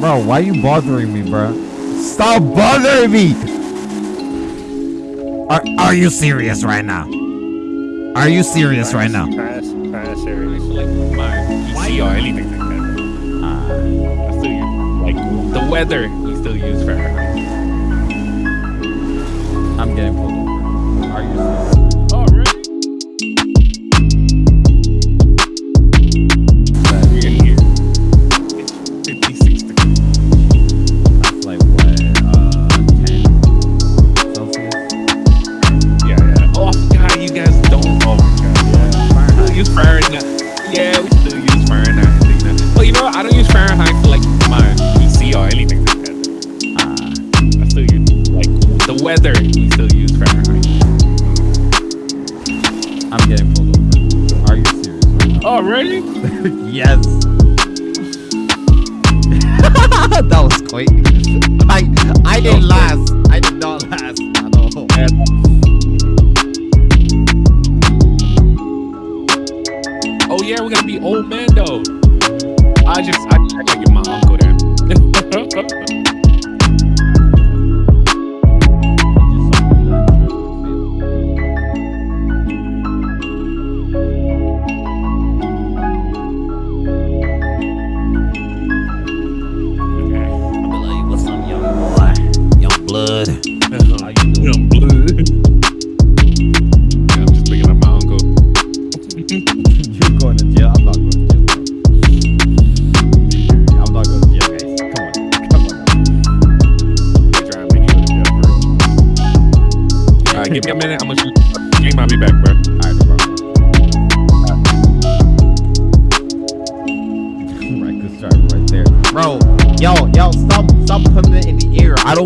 Bro, why are you bothering me, bro? Stop bothering me! Are, are you serious right now? Are you serious right now? Pass, pass, serious. Like my PC or anything like that. Uh, I still use, like the weather. You still use Fahrenheit. I'm getting pulled over. Are you serious?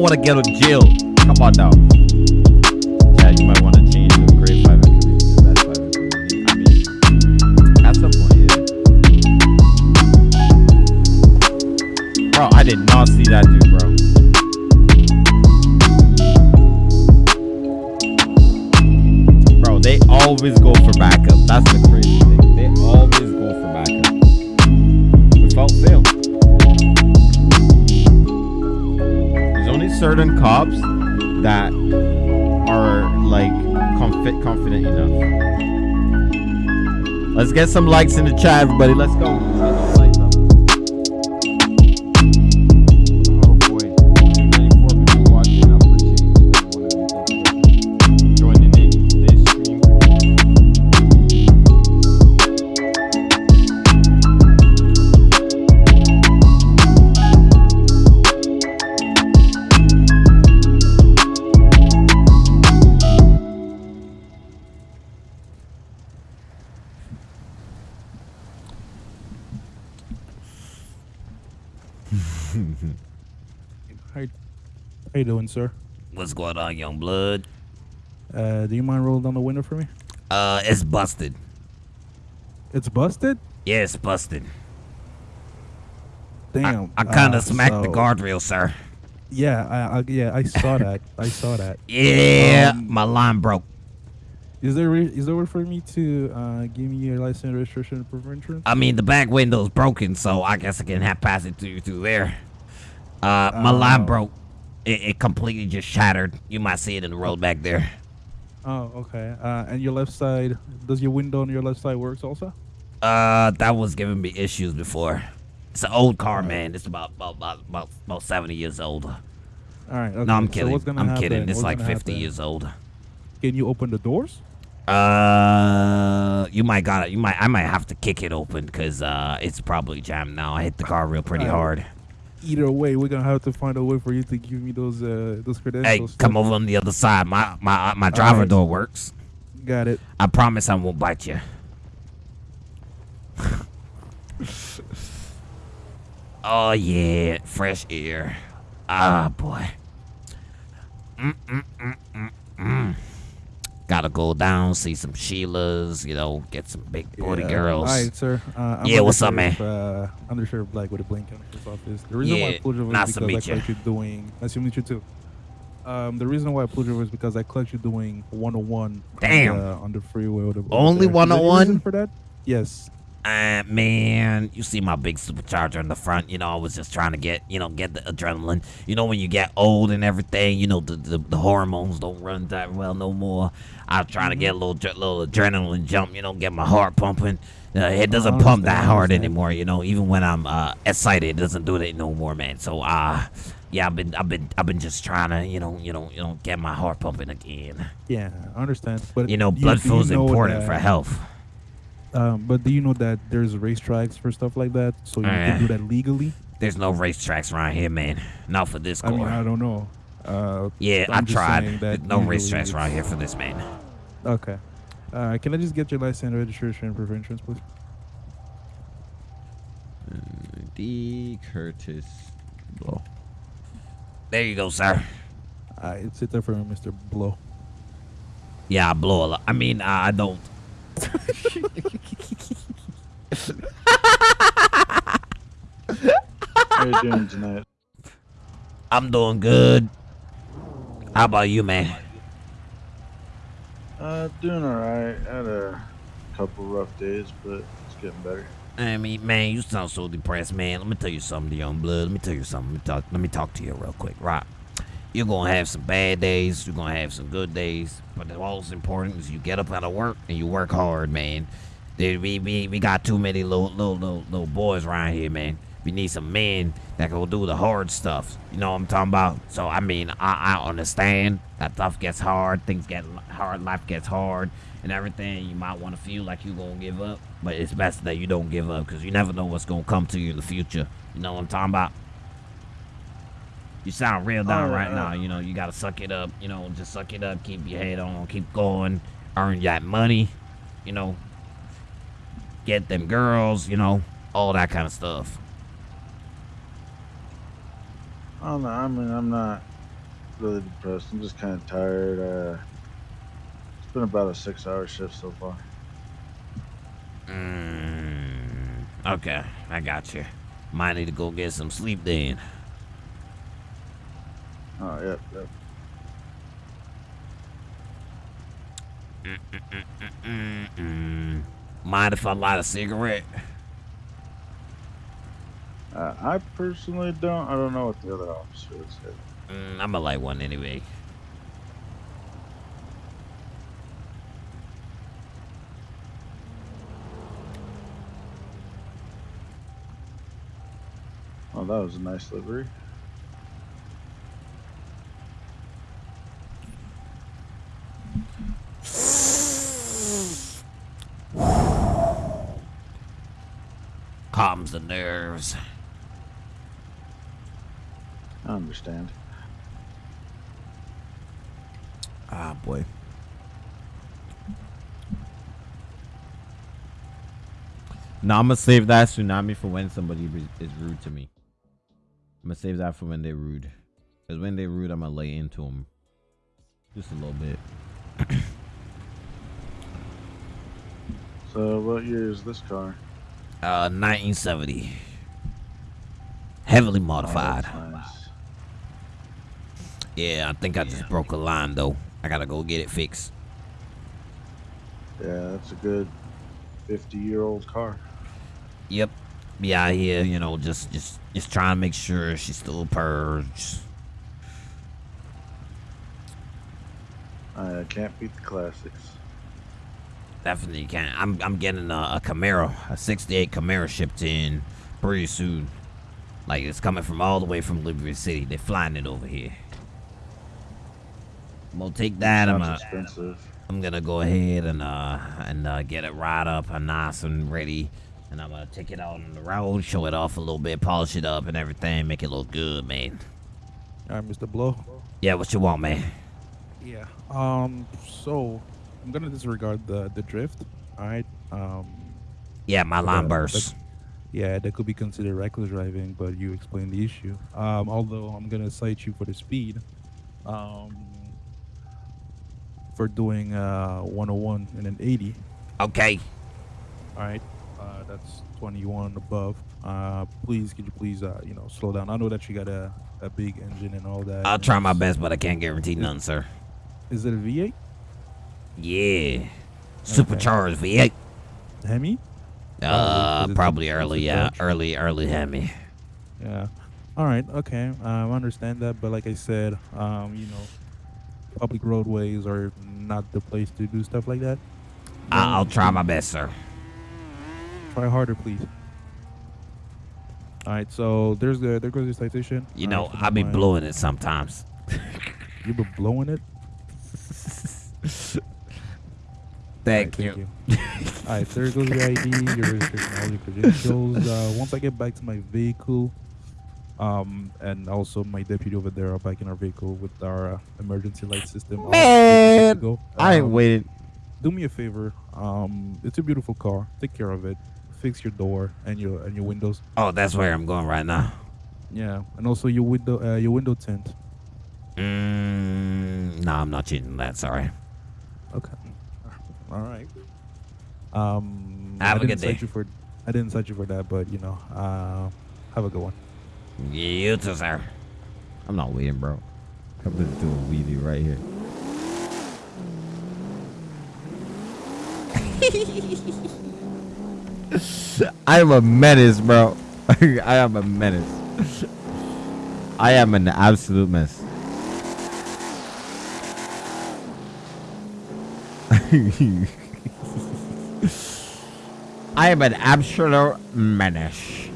Want to get jail. Come on now. Get some likes in the chat, everybody. Let's go. How you, how you doing, sir? What's going on, young blood? Uh, do you mind rolling down the window for me? Uh, it's busted. It's busted. Yeah, it's busted. Damn. I kind of uh, smacked the so- guardrail, sir. Yeah, I, I yeah I saw that. I saw that. Yeah, Um, my line broke. Is there re- is there a way for me to uh, give me your license, registration, and proof of insurance? I mean, the back window's broken, so I guess I can have pass it to you through there. Uh, my line Oh. broke. It, it completely just shattered. You might see it in the road back there. Oh, okay. Uh, and your left side, does your window on your left side works also? Uh, that was giving me issues before. It's an old car, man. It's about about about about, about seventy years old. All right. Okay. No, I'm so kidding. gonna I'm happen- kidding. It's what's like 50 happen- years old. Can you open the doors? Uh, you might got it. You might. I might have to kick it open because uh, it's probably jammed now. I hit the car real pretty Oh. hard. Either way, we're gonna have to find a way for you to give me those uh those credentials. Hey, come over on the other side. My my my driver Alright. door works. Got it. I promise I won't bite you. oh yeah, fresh air. Ah boy. Mm, mm, mm, mm, mm. Gotta go down, see some Sheilas, you know, get some big booty Yeah. girls. All right, sir. Uh, I'm Yeah, what's up, Undersheriff, Uh, Undersheriff Black with the Blaine County Sheriff's Office. The reason why I Yeah, pulled you over nice is because I meet you. doing. Nice to meet you too. Um, the reason why I pulled you over is because I collect you doing 101 Damn. on the, on the freeway. The, Only there. Is there any 101? for that? Yes. Uh, man, you see my big supercharger in the front. You know, I was just trying to get, you know, get the adrenaline. You know, when you get old and everything, you know, the, the, the hormones don't run that well no more. I was trying to get a little, little adrenaline jump, you know, get my heart pumping. Uh, it doesn't pump that hard anymore, you know. Even when I'm uh, excited, it doesn't do that no more, man. So, uh, yeah, I've been, I've been, I've been just trying to, you know, you know, you know, get my heart pumping again. Yeah, I understand. But You know, blood flow is important that- for health. Um, but do you know that there's racetracks for stuff like that, so you Uh, can do that legally? There's no racetracks around here, man. Not for this I mean. I don't know. Uh, Yeah, I'm I tried. saying that no usually racetracks around here for this, man. Okay. Uh, can I just get your license, registration, and preventions, please? D. Curtis Blow. There you go, sir. Uh, it's it there for Mr. Blow. Yeah, I blow a lot. I mean, I I don't. How you doing tonight? I'm doing good. How about you, man? Uh, doing alright. Had a couple rough days, but it's getting better. I mean, man, you sound so depressed, man. Let me tell you something, young blood. Let me tell you something. Let me talk. Let me talk to you real quick, right? You're gonna have some bad days. You're gonna have some good days. But the most important is you get up out of work and you work hard, man. There, we, we, we got too many little, little little little boys around here, man. We need some men that can do the hard stuff. You know what I'm talking about? So I mean, I, I understand that stuff gets hard, things get hard, life gets hard, and everything. You might want to feel like you're gonna give up, but it's best that you don't give up because you never know what's gonna come to you in the future. You know what I'm talking about? You sound real down Oh, right now. You know, you gotta suck it up. You know, just suck it up. Keep your head on. Keep going. Earn that money. You know, get them girls. You know, all that kind of stuff. I don't know. I mean, I'm not really depressed. I'm just kind of tired. Uh, it's been about a six-hour shift so far. Mm, okay, I got you. Might need to go get some sleep then. Oh, yep, yep. Mind if I light a cigarette? Uh, I personally don't. I don't know what the other officers said. Mm, I'm gonna light one anyway. Oh, that was a nice livery. Calms the nerves. I understand. Ah, boy. Now I'm gonna save that tsunami for when somebody is rude to me. I'm gonna save that for when they're rude. Cause when they're rude, I'm gonna lay into them just a little bit. So, what year is this car? Uh, 1970. Heavily Oh, modified. Yeah, I think I just broke a line though. I gotta go get it fixed. Yeah, that's a good 50-year-old car. Yep. Be out here, you know, just just just trying to make sure she's still purged. I can't beat the classics. Definitely can. I'm I'm getting a, a Camaro, a '68 Camaro shipped in pretty soon. Like it's coming from all the way from Liberty City. They're flying it over here. I'm gonna take that. I'm gonna expensive. I'm gonna go ahead and uh and uh, get it right up and nice and ready. And I'm gonna take it out on the road, show it off a little bit, polish it up and everything, make it look good, man. All right, Mr. Blow. Yeah, what you want, man? Yeah. Um. So I'm gonna disregard the the drift. All right. Um. Yeah, my line Yeah, burst. Yeah, that could be considered reckless driving, but you explained the issue. Um. Although I'm gonna cite you for the speed. Um. For doing uh 101 and an 80. Okay. All right. Uh, that's 21 above. Uh, please, could you please, uh, you know, slow down? I know that you got a, a big engine and all that. I'll try my best, but I can't guarantee none, sir. Is it a V8? Yeah. Supercharged V8. Hemi? Uh, probably early, yeah, early, early Hemi. Yeah. All right. Okay. Um, I understand that, but like I said, um, you know, public roadways are not the place to do stuff like that. I'll try my best, sir. Try harder, please. All right. So there's the there goes your citation. You All know, right, I be mind. blowing it sometimes. You be blowing it. Thank Alright, you. All right, there goes your ID, your registration, all your credentials. Uh, once I get back to my vehicle, um, and also my deputy over there are back in our vehicle with our uh, emergency light system. Man, to go. I ain't Um, waited. Do me a favor. Um, it's a beautiful car. Take care of it. Fix your door and your and your windows. Oh, that's where I'm going right now. Yeah, and also your window uh, your window tint. Mm, no, I'm not changing that. Sorry. Okay. All right. Um, Have I a didn't good day. you for I didn't cite you for that, but you know, uh, have a good one. You too, sir. I'm not waiting, bro. I'm gonna do a wheelie right here. I am a menace, bro. I am a menace. I am an absolute mess. I am an absolute menace.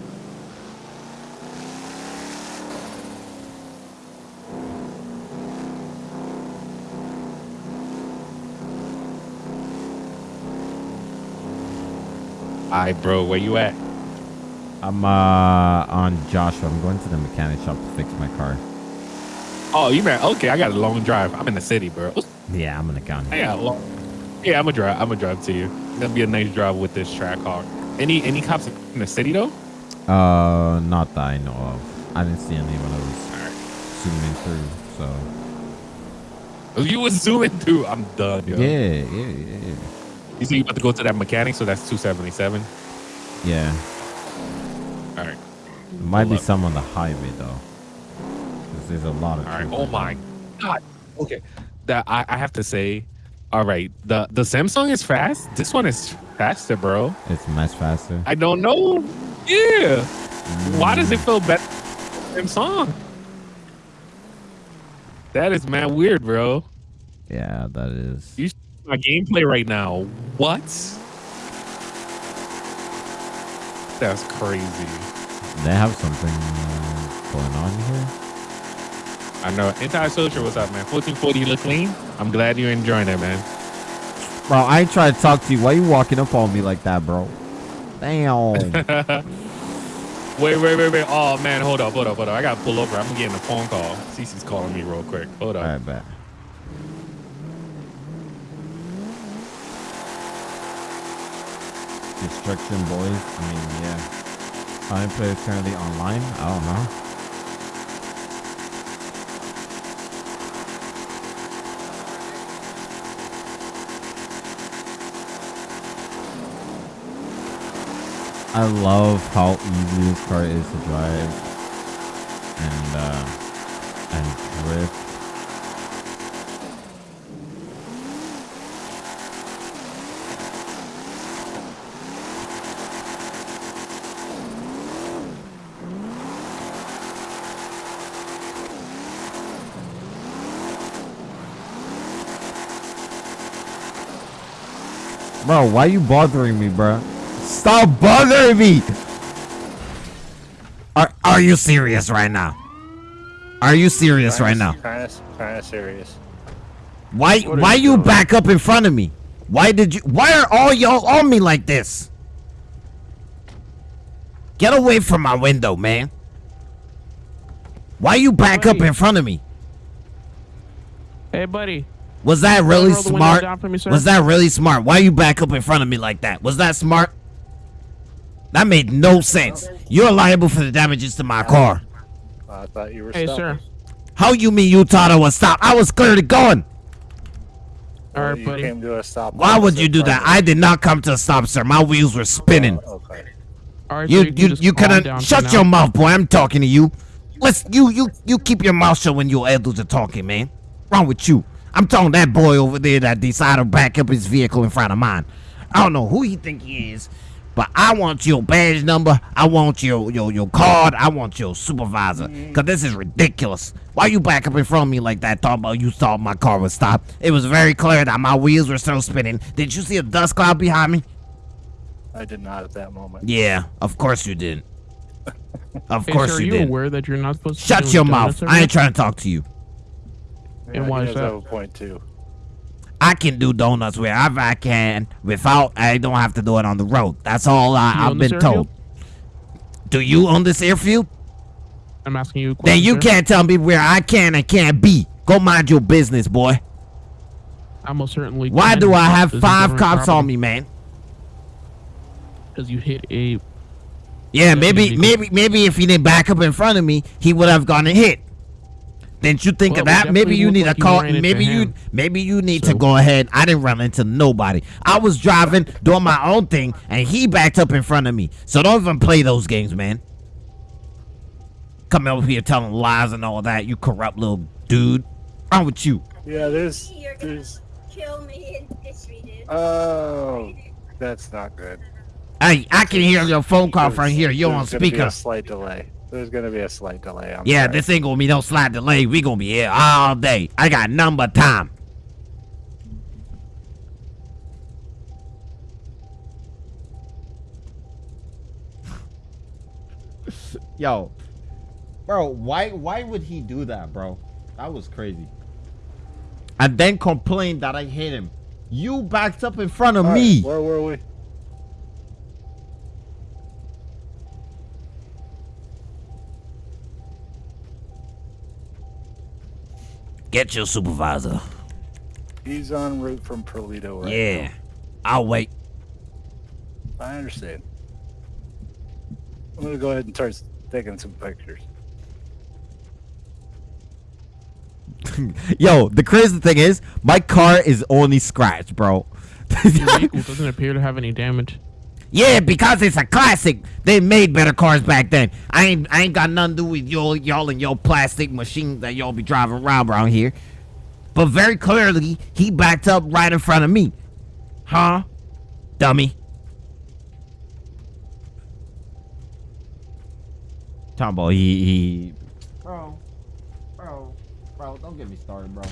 Alright, bro, where you at? I'm uh on Joshua. I'm going to the mechanic shop to fix my car. Oh, you man. Okay, I got a long drive. I'm in the city, bro. Yeah, I'm in the county. I got a long. Yeah, I'm gonna drive. I'm gonna drive to you. It's gonna be a nice drive with this track car. Any any cops in the city though? Uh, not that I know of. I didn't see any when I was zooming through. So Oh, You was zooming through. I'm done. Yo. yeah, yeah, yeah, yeah. You see, you about to go to that mechanic, so that's 277. Yeah, All right. might be up. some on the highway though. 'Cause there's a lot of. All right. Oh my god. Okay. That I, I have to say. All right. The the Samsung is fast. This one is faster, bro. It's much faster. I don't know. Yeah. Why does it feel better? Samsung. That is man weird, bro. Yeah, that is. You my gameplay right now. What? That's crazy. They have something uh, going on here. I know. Antisocial, what's up, man? 1440 look clean. I'm glad you're enjoying it, man. Bro, I ain't trying to talk to you. Why you walking up on me like that, bro? Damn. Wait, wait, wait, wait. Oh man, hold up, hold up, hold up. I gotta pull over. I'm getting a phone call. Cece's calling me real quick. Hold up. All right, bet. Destruction boys. I mean, yeah. Many players currently online? I don't know. I love how easy this car is to drive and uh, and drift. Bro, why are you bothering me, bro? Stop bothering me! Are Are you serious right now? Are you serious right now? Kind of, kind of serious. Why What Why you you back up in front of me? Why did you? Why are all y'all on me like this? Get away from my window, man. Why you back up in front of me? Hey, buddy. Was that really roll the window smart? me. Was that really smart? Why you back up in front of me like that? Was that smart? That made no sense. You're liable for the damages to my car. I thought you were. Hey, stopping. sir. How you mean you thought I was stopped? I was clearly going. All right, you buddy. came to a stop. Why would you do that? I did not come to a stop, sir. My wheels were spinning. Oh, okay. All right, You sir, can you just you calm cannot down shut now. your mouth, boy. I'm talking to you. Let's you you you keep your mouth shut when your elders are talking, man. Wrong with you? I'm talking that boy over there that decided to back up his vehicle in front of mine. I don't know who he think he is, but but I want your badge number. I want your your your card. I want your supervisor. Cause this is ridiculous. Why you back up in front of me like that? Talking about you thought my car would stop. It was very clear that my wheels were still spinning. Did you see a dust cloud behind me? I did not at that moment. Yeah, of course you didn't. Of Hey, course sir, are you you did. aware that you're not supposed to? Shut your mouth. I ain't trying to talk to you. Yeah, why he is that? have a point too. I can do donuts wherever I can without I don't have to do it on the road. That's all I, I've been told. Do you own this airfield? I'm asking you. A Then you can't tell me where I can and can't be. Go mind your business, boy. I most certainly. Why do I have five cops on me, man? Because you hit a. Yeah, maybe, maybe, maybe if he didn't back up in front of me, he would have gotten hit. Didn't you think Well, of that? Maybe you need like to you call. Maybe you, him. maybe you need to go ahead. I didn't run into nobody. I was driving, doing my own thing, and he backed up in front of me. So don't even play those games, man. Coming over here telling lies and all that, you corrupt little dude. Wrong with you? Yeah, there's You're gonna there's kill me and history, dude. oh that's not good. Hey, I can hear your phone call from here. You're on there's be speaker. a slight delay. There's gonna be a slight delay. I'm Yeah, sorry. this ain't gonna be no slight delay. We gonna be here all day. I got number time. Yo, bro, why why would he do that, bro? That was crazy. And then complain that I hit him. You backed up in front of All right, me. where were we? Get your supervisor. He's en route from Paleto right yeah, I'll wait. I understand. I'm gonna go ahead and start taking some pictures. Yo, the crazy thing is, my car is only scratched, bro. Your vehicle doesn't appear to have any damage. Yeah, because it's a classic. They made better cars back then. I ain't, I ain't got nothing to do with y'all, y'all and your plastic machines that y'all be driving around around here. But very clearly, he backed up right in front of me. Huh? Dummy. Talking about he, he. Bro, bro, bro, don't get me started, bro.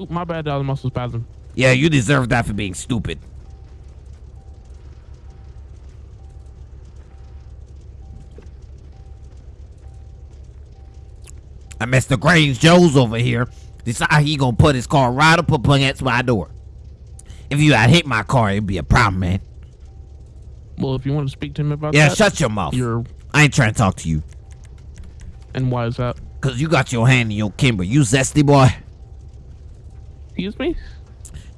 Oop, my bad, that was muscle spasm. Yeah, you deserve that for being stupid. And Mr. Grange Joe's over here decide he gonna put his car right up up against my door. If you had hit my car, it'd be a problem, man. Well, if you want to speak to him about Yeah, that, shut your mouth. you're. I ain't trying to talk to you. And why is that? Cause you got your hand in your kimber. You zesty boy. Excuse me?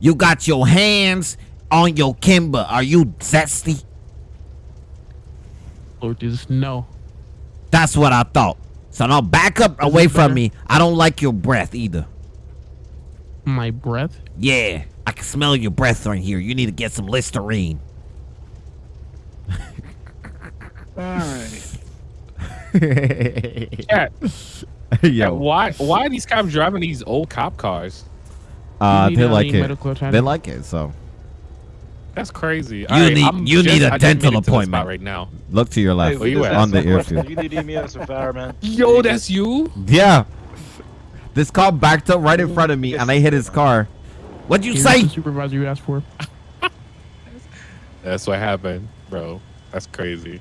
You got your hands on your kimber. Are you zesty? Lord Jesus, no. That's what I thought. So now back up Is away from better? me. I don't like your breath either. My breath? Yeah, I can smell your breath right here. You need to get some Listerine. Alright. Yeah. Yeah, why why are these cops driving these old cop cars? uh, they like it. medical They like it. So That's crazy. You Alright, need- I'm you need a I dental made it to the spot appointment. right now. look to your left where you at? on the airfield. You need EMS and fireman. Yo, that's you. Yeah, this car backed up right in front of me, and I hit his car. What'd you Here's say? the supervisor you asked for. That's what happened, bro. That's crazy.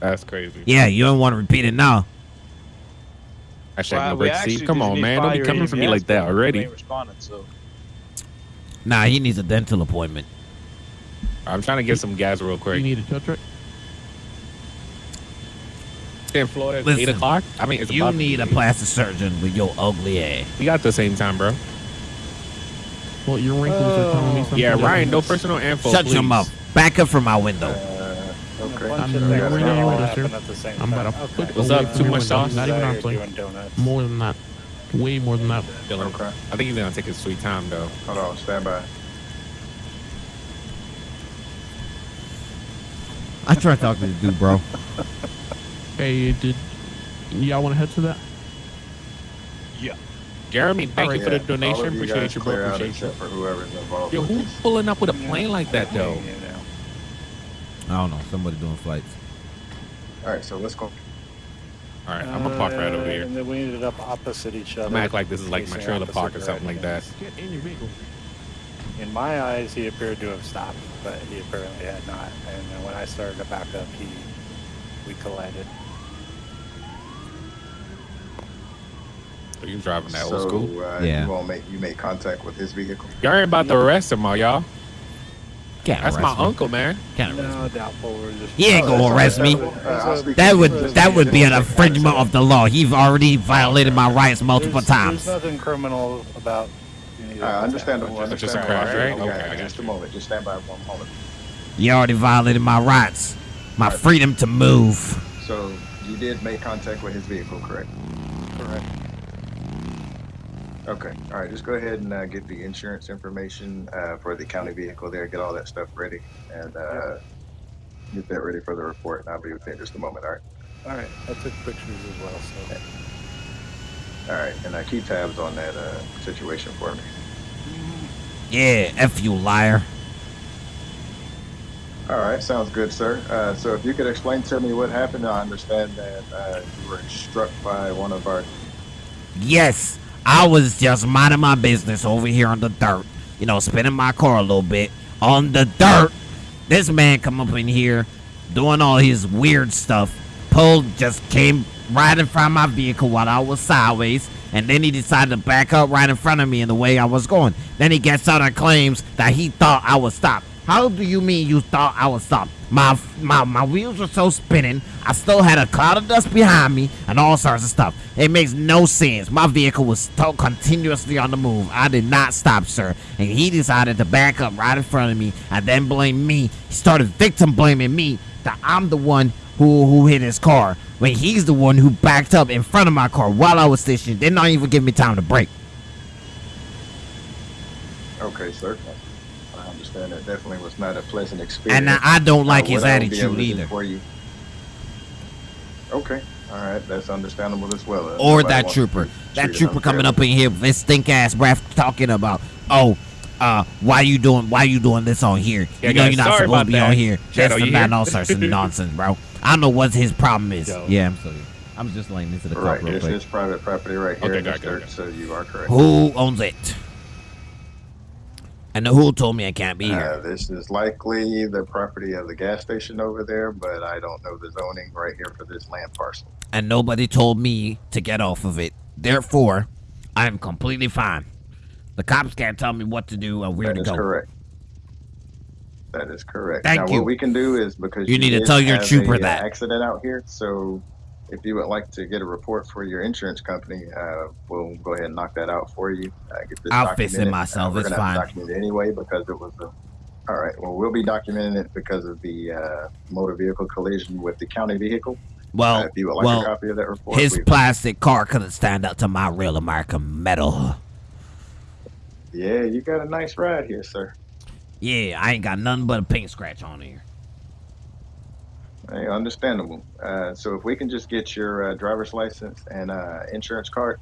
That's crazy. Yeah, you don't want to repeat it now. Actually, Well, no we break. actually See, come on, man. Don't be coming for me like that already. ain't so. Nah, he needs a dental appointment. I'm trying to get some gas real quick. You need a tow truck? In Florida, Listen, eight o'clock. I mean, it's You about need a plastic surgeon with your ugly ass. We got the same time, bro. Well, your wrinkles are telling me something. Yeah. Ryan. No personal info. Shut your mouth. Back up from my window. Uh, okay. I'm Things nowhere are near all you, happening the same I'm about time. to put Okay. What's up? Too much sauce? Not even out honestly. here doing donuts. More than that. Way more than that. Dylan. Okay. I think he's gonna take his sweet time though. Hold on, stand by. I tried to talk to the dude, bro. Hey, did y'all want to head to that? Yeah. Jeremy, thank Alright. you for the Yeah, all donation. you Appreciate guys you, bro. clear out Appreciate you. except for whoever's involved Yo, with who's this. pulling up with a plane like that though? You know. I don't know. Somebody doing flights. All right, so let's go. All right, I'm gonna park right over here. And then we ended up opposite each other. I'm gonna act like this is like my trailer park or something like that. Get in your vehicle. In my eyes, he appeared to have stopped, but he apparently had not. And then when I started to back up, he we collided. So you driving that so, old school? Uh, Yeah. You won't make you make contact with his vehicle. Y'all ain't about to arrest him, are y'all? Can't That's my me. uncle, man. Can't arrest me. Doubtful. We're just He ain't gonna arrest me. I'll speak That would that would be an infringement of the law. He's already violated my rights multiple there's, times. There's nothing criminal about. any of Uh, what's understandable. happened. It's just a crash, right? All Okay, just a moment. Just stand by one moment. You already violated my rights, my freedom to move. So you did make contact with his vehicle, correct? Correct. Okay. All right. Just go ahead and uh, get the insurance information uh, for the county vehicle there. Get all that stuff ready and uh, get that ready for the report. And I'll be with you in just a moment. All right. All right. I took pictures as well. So All right. And uh, keep tabs on that uh, situation for me. Yeah, F you liar. All right. Sounds good, sir. Uh, so if you could explain to me what happened, I understand that uh, you were struck by one of our. Yes, I was just minding my business over here on the dirt. You know, spinning my car a little bit on the dirt. This man come up in here doing all his weird stuff. Pulled just came right in front of my vehicle while I was sideways. And then he decided to back up right in front of me in the way I was going. Then he gets out and claims that he thought I was stopped. How do you mean you thought I was stopped? My my my wheels were so spinning. I still had a cloud of dust behind me and all sorts of stuff. It makes no sense. My vehicle was still continuously on the move. I did not stop, sir. And he decided to back up right in front of me and then blame me. He started victim blaming me that I'm the one who who hit his car when he's the one who backed up in front of my car while I was stationed. Did not even give me time to brake. Okay, sir. I understand that definitely was not a pleasant experience. And I don't like Uh, his what I will be able attitude either. For you. Okay. All right. That's understandable as well. Uh, or that trooper. That trooper coming up in here with his stink ass breath talking about, oh, uh, why you doing why you doing this on here? Yeah, you know guys, you're not supposed to be that. on here. Shadow, Just about all sorts of nonsense, bro. I don't know what his problem is. Yo. Yeah, I'm sorry. I'm just laying into the car Right. real This quick. is private property right here Okay, in got this it, got dirt, got so you are correct. Who owns it? And who told me I can't be Uh, here? this is likely the property of the gas station over there, but I don't know the zoning right here for this land parcel. And nobody told me to get off of it. Therefore, I am completely fine. The cops can't tell me what to do or where That to is go. correct. That is correct. Thank now, you. what we can do is because You need to tell your trooper a, uh, that. accident out here. So, if you would like to get a report for your insurance company, uh, we'll go ahead and knock that out for you. Uh, get this I'll fix it myself, Uh, it's gonna have to fine. document it anyway because it was a. All right. Well, we'll be documenting it because of the uh, motor vehicle collision with the county vehicle. Well, uh, if you would like well, a copy of that report, his plastic car couldn't stand up to my real American metal. yeah, you got a nice ride here, sir. Yeah, I ain't got nothing but a paint scratch on here. Hey, understandable. Uh, so if we can just get your uh, driver's license and uh, insurance card,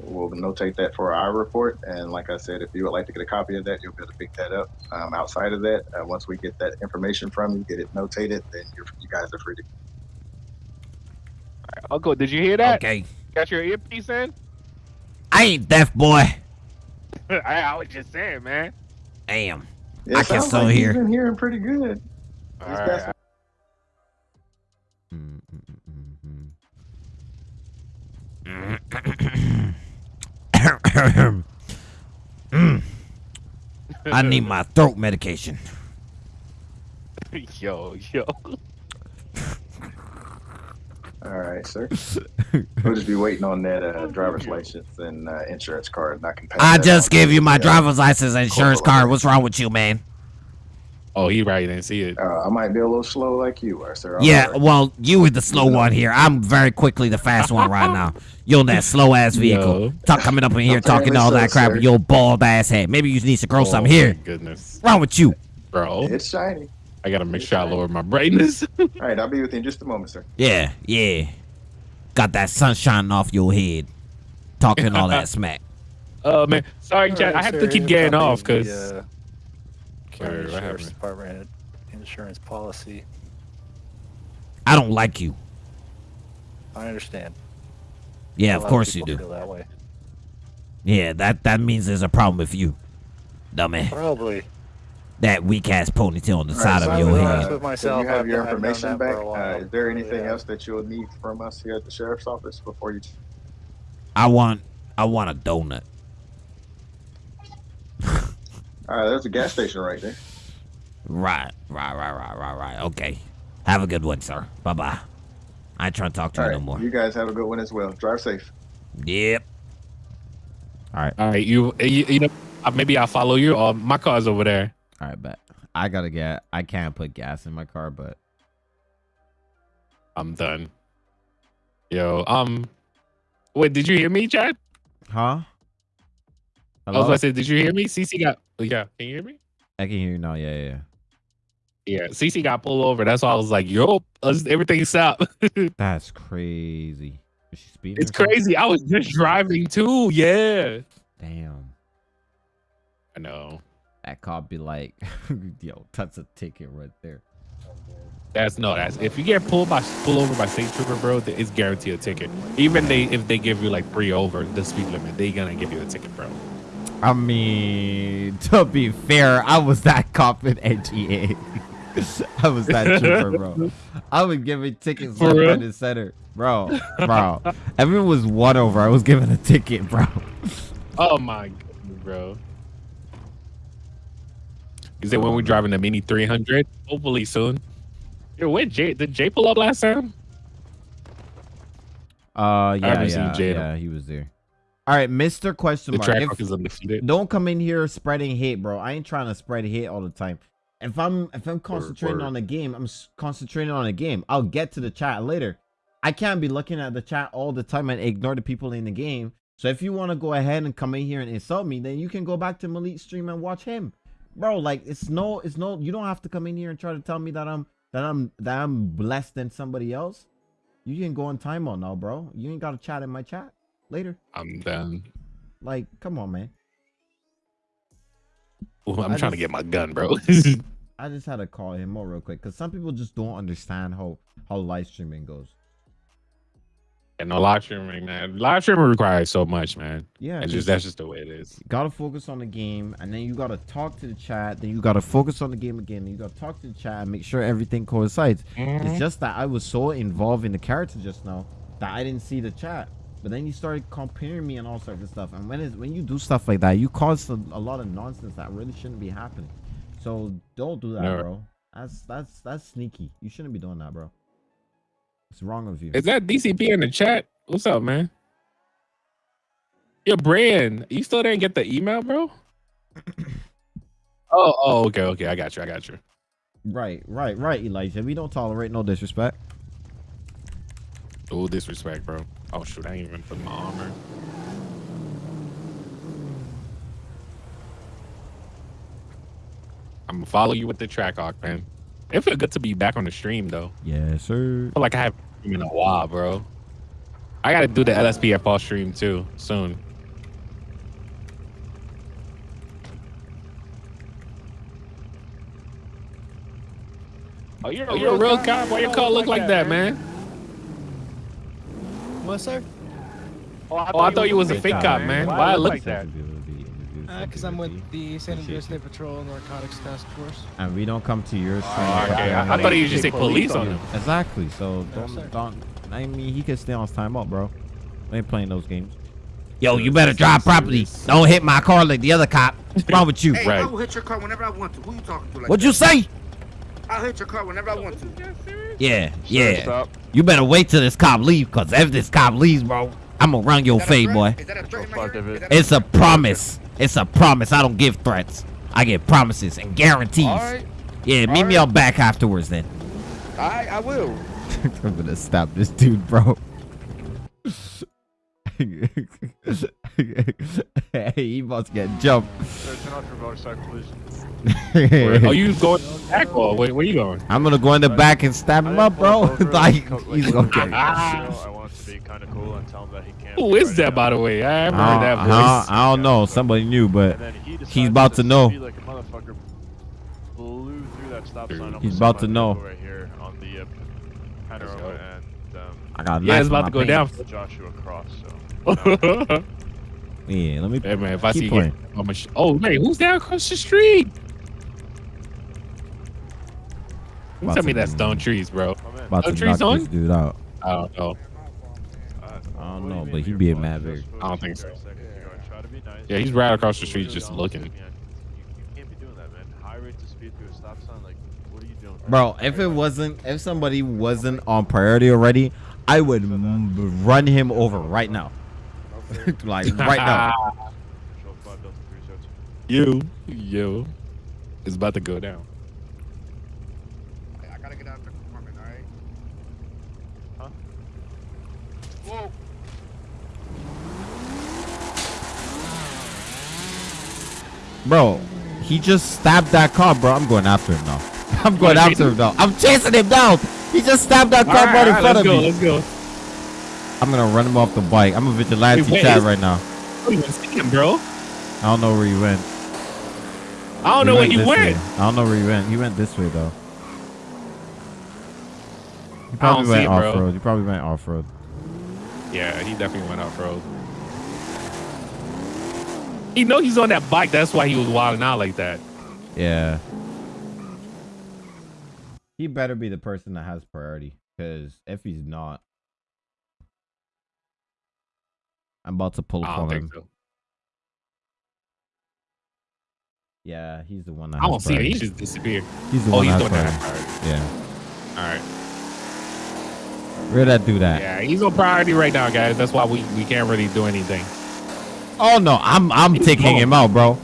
we'll notate that for our report. And like I said, if you would like to get a copy of that, you'll be able to pick that up. Um, outside of that, uh, once we get that information from you, get it notated, then you're, you guys are free to. Uncle, did you hear that? Okay. Got your earpiece in? I ain't deaf, boy. I, I was just saying, man. Damn. Yeah, I can sounds still like hear. You've been hearing pretty good. Mm. I need my throat medication. yo, yo. All right, sir. we'll just be waiting on that uh, driver's license and uh, insurance card, and I can pass I just on gave you my the, driver's license and insurance card. What's wrong with you, man? Oh, he right. Didn't see it. Uh, I might be a little slow like you are, sir. I'm Yeah, sorry. well, you were the slow one here. I'm very quickly the fast one right now. You're in that slow ass vehicle. Yo. Talk coming up in here talking all so, that crap with your bald ass head. Maybe you need to grow oh, some here. Goodness, What's wrong with you? bro. It's shiny. I gotta make sure I lower my brightness. All right, I'll be with you in just a moment, sir. Yeah, yeah. Got that sunshine off your head. Talking all that smack. Oh man, sorry, All Chad. right, I have sir, to keep here's a getting off because uh, County Wait, Sheriff's happened? Department insurance policy. I don't like you. I understand. Yeah, of lot course you do. That way. Yeah, that that means there's a problem with you, dummy. Probably. That weak ass ponytail on the All side right, of so, your head. With myself, you have I've your done- I've done information back. Uh, is there anything Yeah. else that you'll need from us here at the sheriff's office before you? I want I want a donut. All right, there's a gas station right there. Right, right, right, right, right, right. Okay. Have a good one, sir. Bye bye. I ain't trying to talk to All you right, no more. you guys have a good one as well. Drive safe. Yep. All right, All right, you you, you know uh, maybe I'll follow you. Or my car's over there. all right, bet. I gotta get. I can't put gas in my car, but I'm done. Yo, um, wait, did you hear me, Chad? huh? I was Hello? gonna say, did you hear me? CC got, yeah, can you hear me? I can hear you now. Yeah, yeah. yeah. Yeah, CC got pulled over. That's why I was like, yo, everything stop. That's crazy. Is she speeding? it's crazy. I was just driving too. Yeah, Damn. I know. That cop be like, yo, that's a ticket right there. That's no. That's if you get pulled by pull over by state trooper, bro, it's guaranteed a ticket. Even they if they give you like three over the speed limit, they gonna give you a ticket, bro. I mean, to be fair, I was that cop in NGA. I was that trooper, bro. I was giving tickets For left, right, and center, bro. Bro, everyone was one over. I was giving a ticket, bro. Oh my god, bro. Is it when we're driving the Mini 300? Hopefully soon. Yo, where Jay? Did Jay pull up last time? Uh, yeah, yeah, yeah, he was there. All right, Mister Question Mark. if- don't come in here spreading hate, bro. I ain't trying to spread hate all the time. If I'm if I'm concentrating word. on the game, I'm concentrating on the game. I'll get to the chat later. I can't be looking at the chat all the time and ignore the people in the game. So if you want to go ahead and come in here and insult me, then you can go back to Malik stream and watch him, bro. Like it's no, it's no. You don't have to come in here and try to tell me that I'm that I'm that I'm blessed than somebody else. You can go on timeout now, bro. You ain't got to chat in my chat later. I'm done. Like, come on, man. Ooh, I'm I trying to get my gun, bro. I just had to call him more real quick because some people just don't understand how how live streaming goes. and no live streaming, man. Live streaming requires so much, man. Yeah, It's just- just that's just the way it is. Gotta focus on the game, and then you gotta talk to the chat. Then you gotta focus on the game again. And you gotta talk to the chat and make sure everything coincides. It's mm-hmm. just that I was so involved in the character just now that I didn't see the chat. But then you started comparing me and all sorts of stuff. And when is when you do stuff like that, you cause a, a lot of nonsense that really shouldn't be happening. So don't do that, No. bro. That's that's that's sneaky. You shouldn't be doing that, bro. What's wrong with you? Is that DCP in the chat? What's up, man? Your Brand, you still didn't get the email, bro? oh, oh, okay, okay. I got you. I got you. Right, right, right, Elijah. We don't tolerate no disrespect. Oh, disrespect, bro. Oh shoot, I ain't even put my armor. I'm gonna follow you with the track arc, man. It feel good to be back on the stream though. Yes, sir. I feel like I haven't in a while, bro. I gotta do the LSPFL stream too soon. Oh, you're, you're a real cop. Why your car look like that, man? What, sir? Oh, I thought you was a fake cop, man. Why I look like that? Because Uh, I'm with the San Andreas State Patrol Narcotics Task Force. And we don't come to your stream. Oh, okay. I, I thought you just say police on him. Exactly. So don't sir. don't. I mean, he could stay on his time up, bro. We ain't playing those games. Yo, you better drive properly. Don't hit my car like the other cop. What's wrong with you? Hey, Right. I will hit your car whenever I want to. Who you talking to? Like What'd you say? I'll hit your car whenever I want to. Yeah, yeah. You better wait till this cop leave, cause if this cop leaves, bro, I'm gonna run your Is fade, boy. A threat in my ear? Is that a It's a promise. It's a promise. I don't give threats. I give promises and guarantees. All right. Yeah, meet me out back afterwards then. I, I will. I'm gonna stab this dude, bro. hey, he must get jumped. Sir, turn off your motorcycle, please. Oh, you going back or where, where you going? I'm gonna go in the back and stab him up, bro. like he's gonna get. Ah. I want to be kind of cool and tell him that he can't. Who is that, by the way? I haven't heard that I, voice. I, I don't know. Somebody new, but he he's about to know. Like a motherfucker blew through that stop sign. He's about to know. Right here on the uh, panorama and um, I got Yeah, it's about to go down. Joshua Cross. So Yeah, let me. Hey man, if I see playing. you, I'm a sh- oh man, who's down across the street? You tell me that's be- Stone Trees, bro. About Stone to Trees knock on? this dude out. I don't know. I don't know, but he being mad big. I don't think so. Yeah, he's right across the street just looking. you can't be doing that, man. High rates of speed through a stop sign. Like, what are you doing? Bro, if it wasn't, if somebody wasn't on priority already, I would m- run him over right now. like right now. Control five Delta three zero two. You, you, it's about to go down. I gotta get out of the apartment, alright? Huh? Whoa. Bro, he just stabbed that car, bro. I'm going after him now. I'm going after him now. I'm chasing him down. He just stabbed that car right, right in front of go, me. let's go. I'm gonna run him off the bike. I'm a vigilante Wait, chat right now. I don't even him, bro. I don't know where he went. I don't know where he went. way. I don't know where he went. He went this way though. He probably went off road. He probably went off road. Yeah, he definitely went off road. He know he's on that bike. That's why he was wilding out like that. Yeah. He better be the person that has priority. Because if he's not, I'm about to pull I up don't on think him. so. Yeah, he's the one that I has don't see him. He just disappeared. He's the oh, one he's that the one has that has priority. priority. Yeah. All right. Where that do that? Yeah, he's on priority right now, guys. That's why we, we can't really do anything. Oh no, I'm I'm He's taking gone. him out, bro.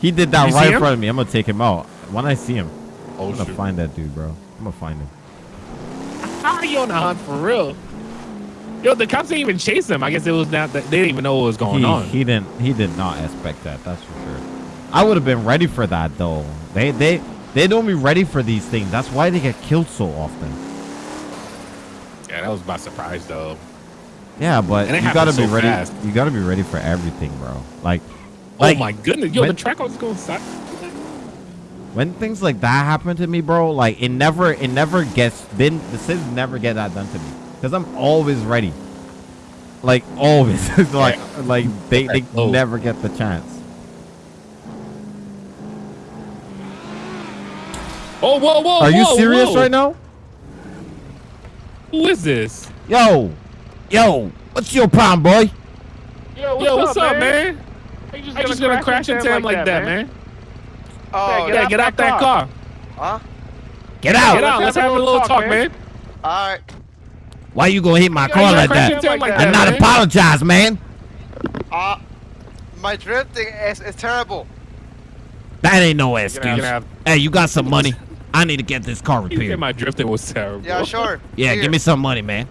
He did that You right in front of me. I'm gonna take him out. When I see him, Oh, I'm gonna shoot. find that dude, bro. I'm gonna find him. How are you on the hunt for real? Yo, the cops didn't even chase him. I guess it was not that they didn't even know what was going he, on. He didn't. He did not expect that. That's for sure. I would have been ready for that though. They they they don't be ready for these things. That's why they get killed so often. Yeah, that was my surprise though. Yeah, but you gotta happened be so ready. fast. You gotta be ready for everything, bro. Like, oh like oh my goodness, yo, when- the track was going side. when things like that happen to me, bro, like it never, it never gets. Then the civs never get that done to me because I'm always ready. Like always, like like they they Oh. never get the chance. Oh, whoa, whoa! Are you serious whoa. right now? Who is this? Yo, yo, what's your problem, boy? Yo, what's, up, man? You just I just gonna crash into him like that, man. Oh, yeah, get out that car. Huh? Get out! Get out. Let's have a little talk, man. All right. Why you gonna hit my Yeah, car like that? into him like I that, not man. apologize, man. Uh, my drifting is, is terrible. That ain't no You're excuse. gonna Hey, you got some money? I need to get this car You said repaired. my drifting was terrible. Yeah, sure. Yeah, Here. give me some money, man.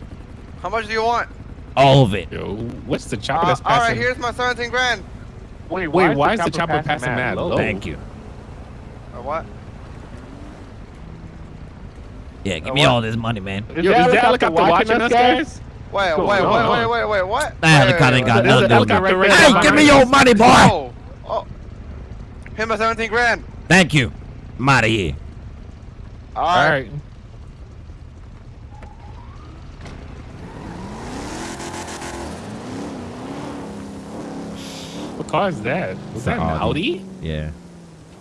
How much do you want? All of it. Yo, what's the chopper Uh, that's all right, here's my 17 grand. Wait, wait, why is the chopper passing mad low? Thank you. Or what? Yeah, give Uh, me what? all this money, man. Yo, is the helicopter watching us, guys? Wait, Cool. wait, No, wait, no. wait, wait, wait, what? That Wait, helicopter wait, ain't got wait. Nothing to do with it. Hey, give me your money, boy. Oh, oh. Hit my 17 grand. Thank you. I'm out of here. All All right. Car is that? Was that an Audi. Audi? Yeah.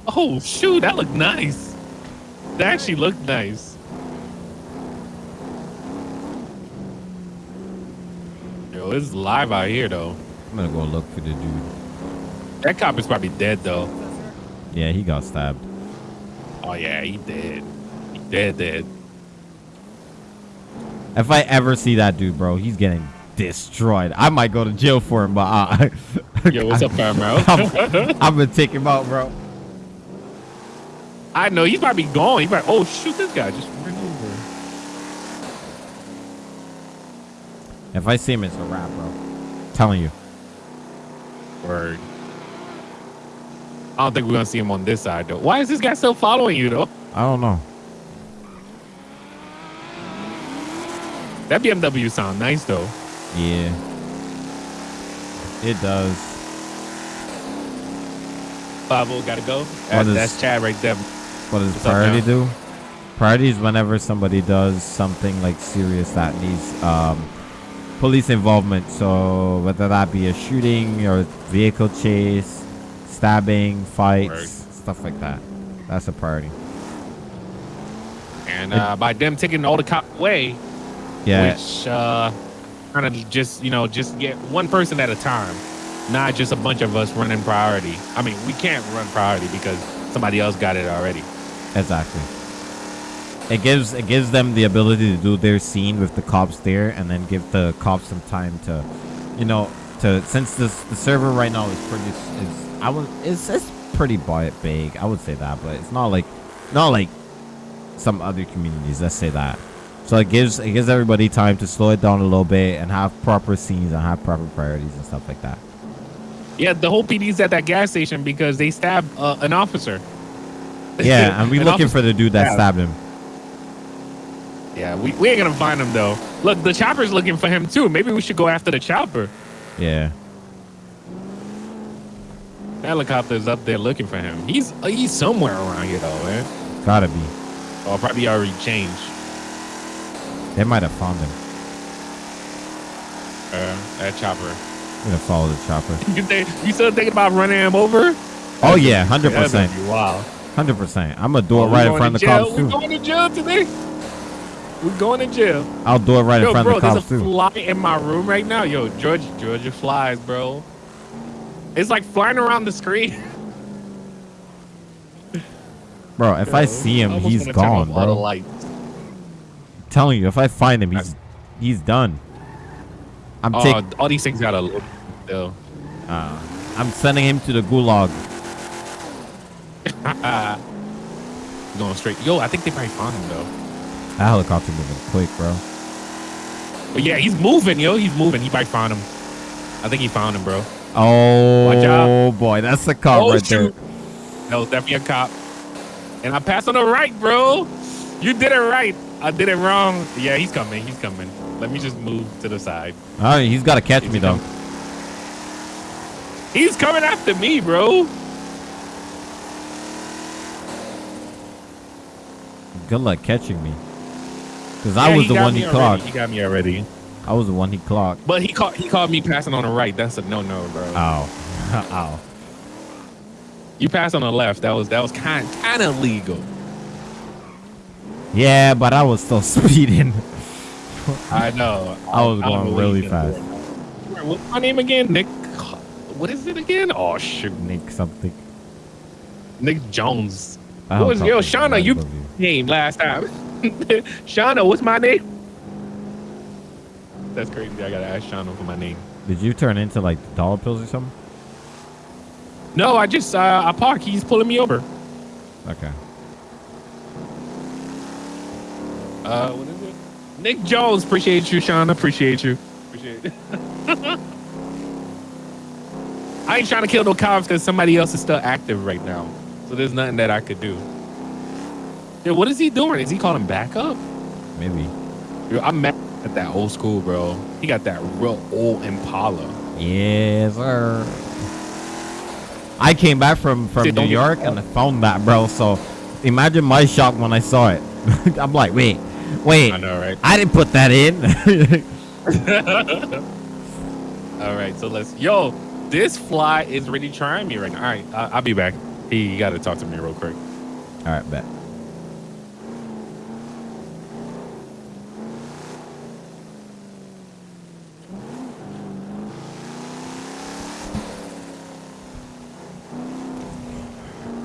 Oh shoot, that looked nice. That actually looked nice. Yo, it's live out here though. I'm gonna go look for the dude. That cop is probably dead though. Yeah, he got stabbed. Oh yeah, he dead. He dead dead. If I ever see that dude, bro, he's getting destroyed. I might go to jail for him, but uh, Yo, what's up, fam, bro? I'm, I'm gonna take him out, bro. I know he's probably gone. He probably, oh shoot, this guy just ran over. If I see him, it's a wrap, bro. telling you. Word. I don't think we're gonna see him on this side though. Why is this guy still following you though? I don't know. That BMW sound nice though. Yeah. It does. Five gotta go. That, is- that's Chad right there. What does What's priority do? Priority is whenever somebody does something like serious that needs um, police involvement. So whether that be a shooting or vehicle chase, stabbing, fights, stuff like that. That's a priority. And uh, by them taking all the cop away, Yeah. which uh, kind of just you know just get one person at a time, not just a bunch of us running priority. I mean, we can't run priority because somebody else got it already. Exactly. It gives it gives them the ability to do their scene with the cops there, and then give the cops some time to, you know, to since this the server right now is pretty is I would it's it's pretty bi- big. I would say that, but it's not like not like some other communities. Let's say that. So it gives it gives everybody time to slow it down a little bit and have proper scenes and have proper priorities and stuff like that. Yeah, the whole PD's at that gas station because they stabbed uh, an officer. Yeah, and we're looking for the dude that stabbed. him. Yeah, we, we ain't gonna find him though. Look, the chopper's looking for him too. Maybe we should go after the chopper. Yeah. The helicopter's up there looking for him. He's uh, he's somewhere around here though, man. Gotta be. Or probably already changed. They might have found him. Uh, that chopper. I'm gonna follow the chopper. You think you still thinking about running him over? Oh yeah, hundred percent. Wow. Hundred percent. I'm gonna do it Oh, right in front of the cops We too. going to jail today? We're going to jail. I'll do it right Yo, in front bro, of the cops too. there's a fly in my room right now. Yo, Georgia, Georgia flies, bro. It's like flying around the screen. Bro, if I see him, I he's wanna turn off gone, bro. telling you, if I find him, he's he's done. I'm Oh, taking. all these things gotta look still. Uh, I'm sending him to the gulag. Going straight. Yo, I think they probably found him though. That helicopter moving quick, bro. But yeah, he's moving, yo. He's moving. He probably found him. I think he found him, bro. Oh boy, that's the cop Oh, right shoot. That was definitely a cop. And I passed on the right, bro. You did it right. I did it wrong. Yeah, he's coming. He's coming. Let me just move to the side. All right, he's got to catch me though. He's coming after me, bro. Good luck catching me. Cause I was the one he already. clocked. He got me already. I was the one he clocked. But he caught he caught me passing on the right. That's a no no, bro. Ow. Ow. You passed on the left. That was that was kind kind of legal. Yeah, but I was still speeding. I know. I was I going really fast. What's my name again? Nick. What is it again? Oh shoot, Nick something. Nick Jones. What was yo Shauna? You name last time. Shauna, what's my name? That's crazy. I gotta ask Shauna for my name. Did you turn into like dollar pills or something? No, I just uh, I park. He's pulling me over. Okay. Uh, what is it? Nick Jones. Appreciate you, Shauna. Appreciate you. Appreciate it. I ain't trying to kill no cops because somebody else is still active right now. So there's nothing that I could do. Yeah, what is he doing? Is he calling backup? Maybe. Yo, I'm mad at that old school, bro. He got that real old Impala. Yes, sir. I came back from from See, New York and I found that, bro. So imagine my shock when I saw it. I'm like, wait, wait. I know, right? I didn't put that in. All right, so let's. Yo, this fly is really trying me right now. All right, I, I'll be back. He got to talk to me real quick. All right, bet.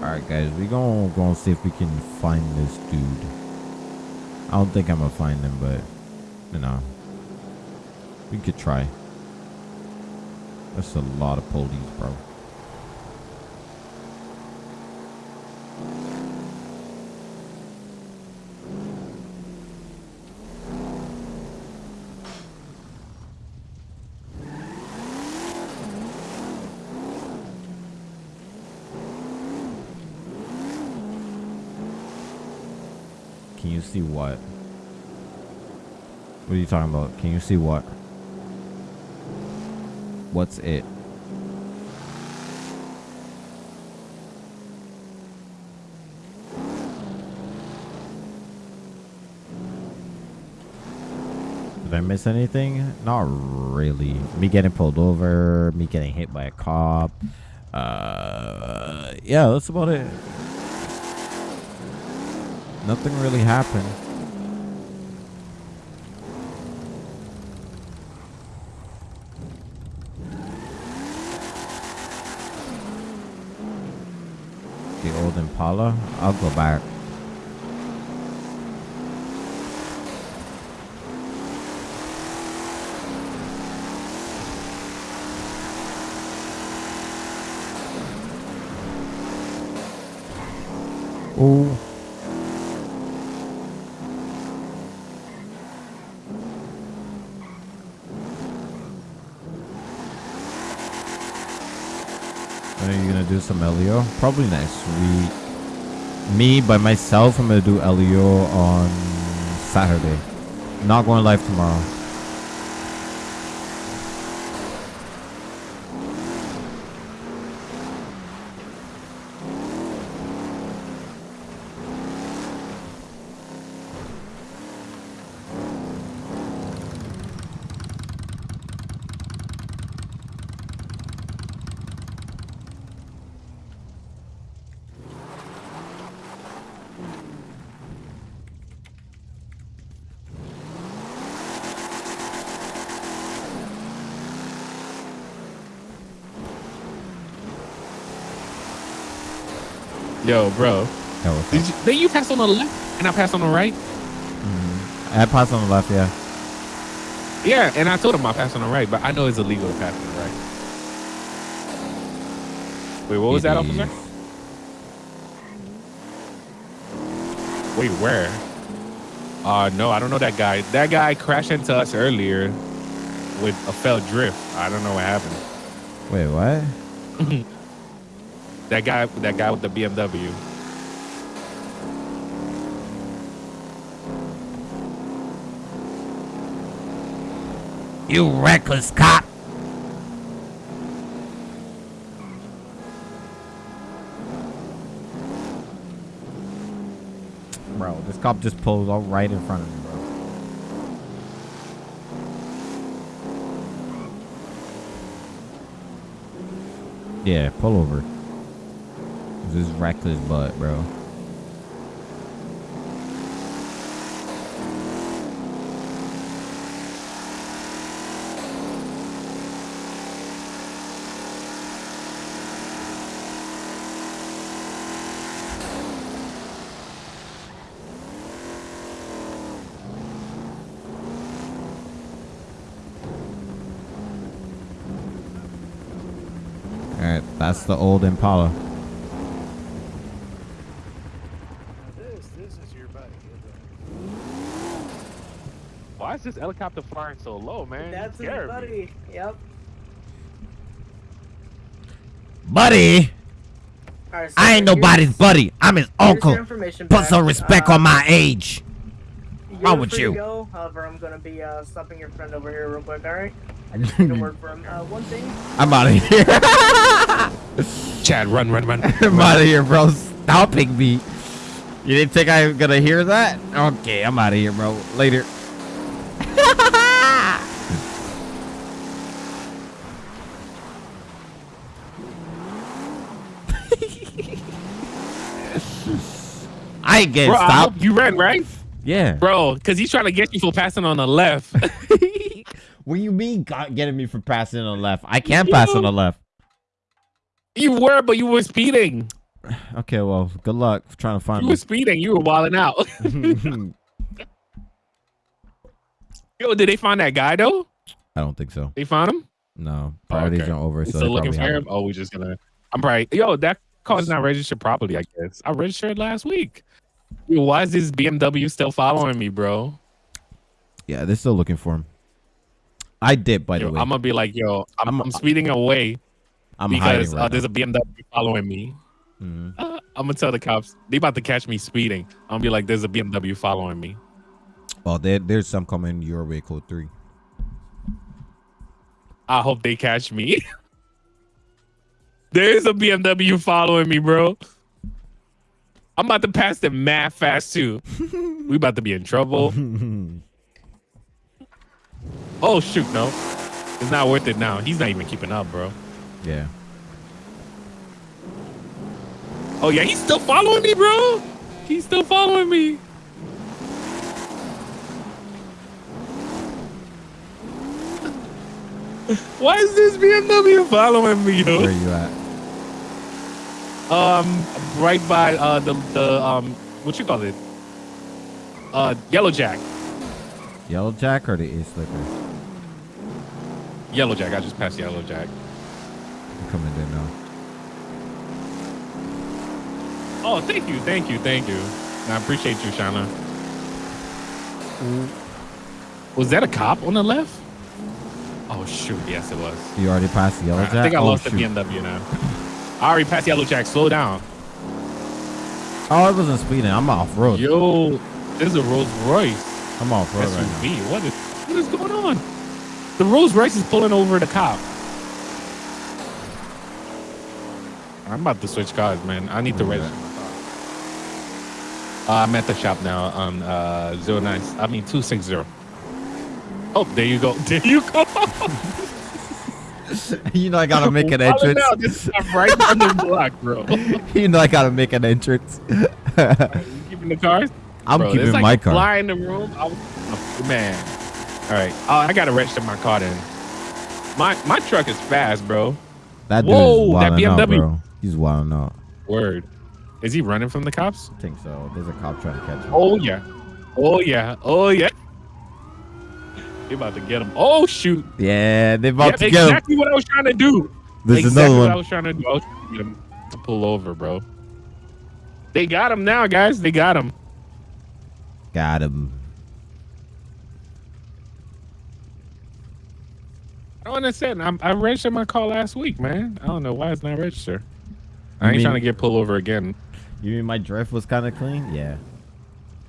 All right, guys, we gonna gonna see if we can find this dude. I don't think I'm gonna find them, but you know, we could try. That's a lot of police, bro. see what? What are you talking about? Can you see what? What's it? Did I miss anything? Not really. Me getting pulled over, me getting hit by a cop. Uh, yeah, that's about it. Nothing really happened. The old Impala. I'll go back. Oh. Are you gonna do some LEO? Probably next week. Me by myself, I'm gonna do LEO on Saturday. Not going live tomorrow. Yo, bro. Yeah, what's Did you, then you pass on the left and I passed on the right? I passed on the left, yeah. Yeah, and I told him I passed on the right, but I know it's illegal to pass on the right. Wait, what was that, It officer? Wait, where? Uh, no, I don't know that guy. That guy crashed into us earlier with a failed drift. I don't know what happened. Wait, what? That guy, that guy with the BMW. You reckless cop. Bro, this cop just pulled out right in front of me, bro. Yeah, pull over. This is reckless butt, bro. Alright, that's the old Impala. This, this is your buddy. Why is this helicopter flying so low, man? That's You his scared me. buddy. Yep. Buddy, Alright, so I ain't nobody's buddy. I'm his uncle. your Put back. some respect Uh, on my age. You're Wrong with you? Go. However, I'm gonna be uh, stopping your friend over here real quick. All right. I just need to work for him. Uh, one thing. I'm out of here. Chad, run, run, run. I'm out of here, bro. Stopping me. You didn't think I was gonna hear that? Okay, I'm out of here, bro. Later. I ain't getting Bro, stopped. you ran, right? Yeah. Bro, because he's trying to get you for passing on the left. What do you mean got, getting me for passing on the left? I can't pass on the left. You were, but you were speeding. Okay, well, good luck trying to find You me. were speeding. You were wilding out. Yo, did they find that guy though? I don't think so. They found him. No, oh, priorities okay. are over, so still looking for him. Oh, we just gonna. I'm probably. Yo, that car's not registered properly. I guess I registered last week. Yo, why is this BMW still following me, bro? Yeah, they're still looking for him. I did, by Yo, the way. I'm gonna be like, yo, I'm, I'm, speeding away I'm because right uh, there's a BMW following me. Mhm. Uh, I'm gonna tell the cops they about to catch me speeding. I'm gonna be like, there's a BMW following me. Well, there, there's some coming your way, code three. I hope they catch me. There's a BMW following me, bro. I'm about to pass them mad fast too. we about to be in trouble. Oh shoot, no. It's not worth it now. He's not even keeping up, bro. Yeah. Oh yeah, he's still following me, bro. He's still following me. Why is this BMW following me, yo? Where are you at? Um, right by uh the the um what you call it? Uh, Yellow Jack. Yellow Jack or the A Slicker? Yellow Jack. I just passed Yellow Jack. Coming there now. Oh, thank you, thank you, thank you. I appreciate you, Shauna. Was that a cop on the left? Oh shoot, yes it was. You already passed the Yellow Jack? I think I oh, lost shoot. the BMW now. I already passed the Yellow Jack. Slow down. Oh, I wasn't speeding. I'm off road. Yo, this is a Rolls Royce. I'm off road right now. What is what is going on? The Rolls Royce is pulling over the cop. I'm about to switch cars, man. I need to register. Uh, I'm at the shop now on uh, 09. I mean 260. Oh, there you go. There you go. you know I gotta make an entrance. now. This is right on the block, bro. you know I gotta make an entrance. You keeping the cars? I'm Bro, keeping like my car. Fly in the room. Was, oh, man. All right. Oh, I gotta register my car then. My my truck is fast, bro. That Whoa, that out, BMW. bro. He's wilding out. Word. Is he running from the cops? I think so. There's a cop trying to catch him. Oh yeah. Oh yeah. Oh yeah. You about to get him? Oh shoot! Yeah, they about Yep, to get exactly what I was trying to do. There's exactly another what one. I was trying to do. I was trying to get him to pull over, bro. They got him now, guys. They got him. him. Got him. I don't understand. I'm, I registered my call last week, man. I don't know why it's not registered. I ain't mean- trying to get pulled over again. You mean my drift was kind of clean? Yeah.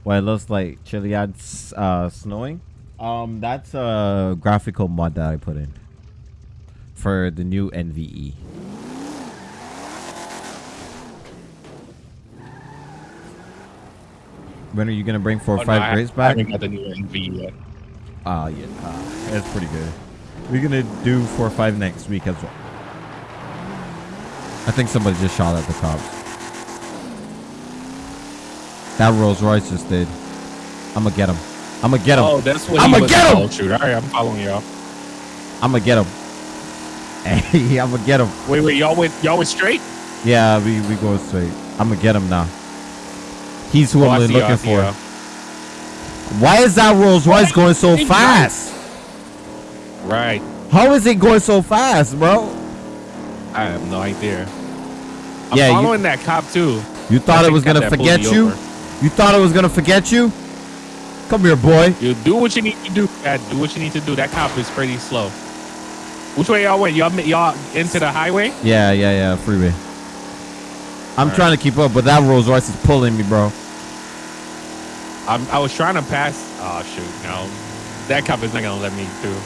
Well, it looks like Chiliad's uh, snowing. Um, that's a graphical mod that I put in for the new. NVE. When are you gonna bring four or Oh, no, five I- grades I back? haven't got the new NVE yet. Ah, yeah, uh, that's pretty good. We're gonna do four or five next week as well. I think somebody just shot at the cops. That Rolls Royce just did. I'm gonna get him. I'm gonna get him. Oh, that's what I'm gonna get him. Oh, shoot. All right, I'm following y'all. I'm gonna get him. Hey, I'm gonna get him. Wait, wait, y'all went y'all went straight? Yeah, we we go straight. I'm gonna get him now. He's who Oh, I'm y'all, looking for. Why is that Rolls Royce going so fast? Right. How is it going so fast, bro? I have no idea. I'm Yeah, you- following that cop too. You thought it was gonna forget you? over. You thought it was gonna forget you? Come here, boy. You do what you need to do. Dad. Do what you need to do. That cop is pretty slow. Which way y'all went? Y'all y'all into the highway? Yeah, yeah, yeah, freeway. I'm trying to keep up, but that Rolls Royce is pulling me, bro. I'm, I was trying to pass. Oh shoot, no. That cop is not gonna let me through.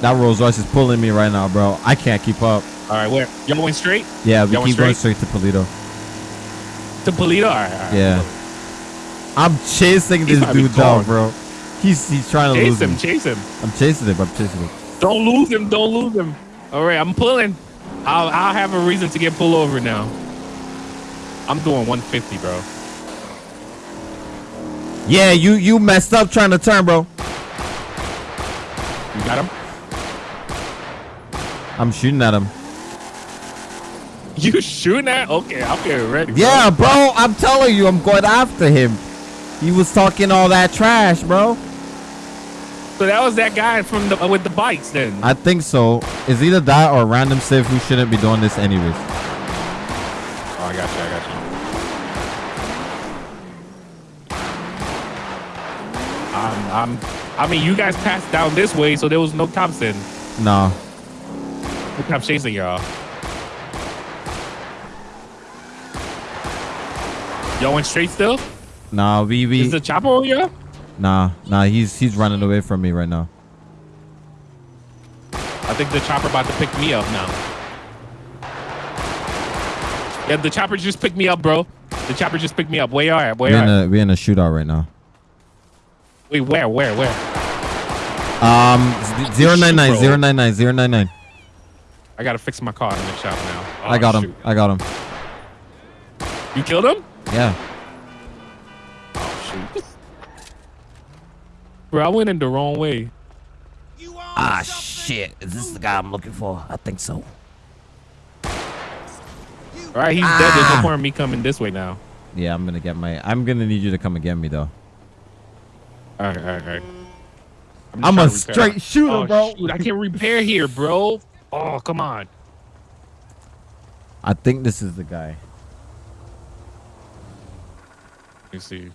That Rolls Royce is pulling me right now, bro. I can't keep up. All right, where y'all went straight Yeah, we keep going straight to Paleto. to Paleto? All right, all right. Yeah. I'm chasing He's this dude down, bro. He's he's trying to Chase lose him, me. chase him. I'm chasing him. I'm chasing him. Don't lose him. Don't lose him. All right, I'm pulling. I'll I'll have a reason to get pulled over now. I'm doing 150, bro. Yeah, you you messed up trying to turn, bro. You got him? I'm shooting at him. You shooting at? Okay, I'll get ready. bro. Yeah, bro. I'm telling you, I'm going after him. He was talking all that trash, bro. So that was that guy from the with the bikes then. I think so. It's either that or random Civ who shouldn't be doing this anyways. Oh, I got you. I got you. I'm, I'm, I mean, you guys passed down this way, so there was no cops. Nah. No I'm chasing y'all. Y'all went straight still? Nah, we we. Is the chopper here? Nah, nah, he's he's running away from me right now. I think the chopper about to pick me up now. Yeah, the chopper just picked me up, bro. The chopper just picked me up. Where are? Where we're? In a, we're in a shootout right now. Wait, where? Where? Where? Um, zero nine nine zero nine nine zero nine nine. I gotta fix my car in the shop now. Oh, I got him. I got him. You killed him? Yeah. Oh shoot. Bro, I went in the wrong way. Ah, shit. Is this the guy I'm looking for? I think so. All right, he's dead. There's no Ah. point in me coming this way now. Yeah, I'm gonna get my. I'm gonna need you to come and get me though. All right, all right, all right. just I'm a straight shooter, oh, bro. Shoot, I can't repair here, bro. Oh, come on. I think this is the guy. Let me see.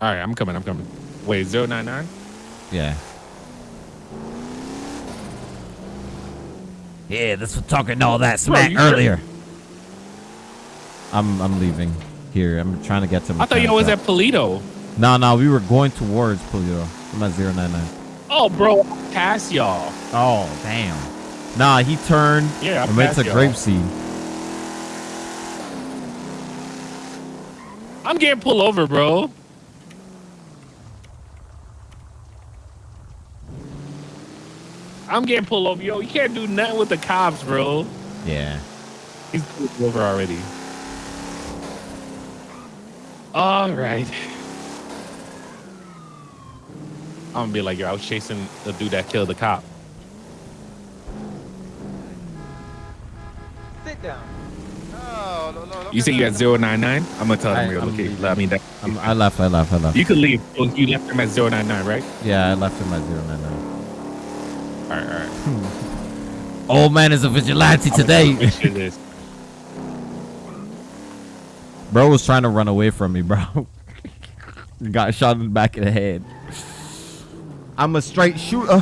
All right, I'm coming. I'm coming. Wait, zero nine nine. Yeah. Yeah, this was talking all that smack you earlier. I'm I'm leaving. Here, I'm trying to get to. I thought y'all was at Paleto. No, no, we were going towards Paleto. I'm at zero nine nine. Oh, bro, pass y'all. Oh, damn. Nah, he turned Yeah, and passed y'all. grape seed. I'm getting pulled over, bro. I'm getting pulled over. Yo, you can't do nothing with the cops, bro. Yeah. He's pulled over already. All right. I'm gonna be like, yo, I was chasing the dude that killed the cop. Sit down. No, no, no. You say you at 099? I'm gonna tell I- him you're I'm I mean, that, I'm, I left. I left. I left. you could leave. Oh, You left him at 099, right? Yeah, I left him at zero nine nine. All right, all right. Old man is a vigilante today. Make sure Bro was trying to run away from me, bro. Got shot in the back of the head. I'm a straight shooter.